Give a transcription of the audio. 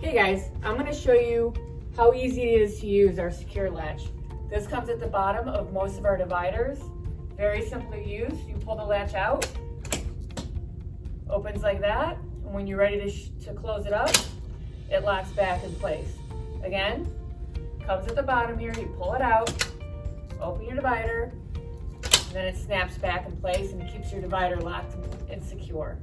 Hey guys, I'm gonna show you how easy it is to use our secure latch. This comes at the bottom of most of our dividers. Very simple to use. You pull the latch out, opens like that, and when you're ready to, to close it up, it locks back in place. Again, comes at the bottom here, you pull it out, open your divider, and then it snaps back in place and keeps your divider locked and secure.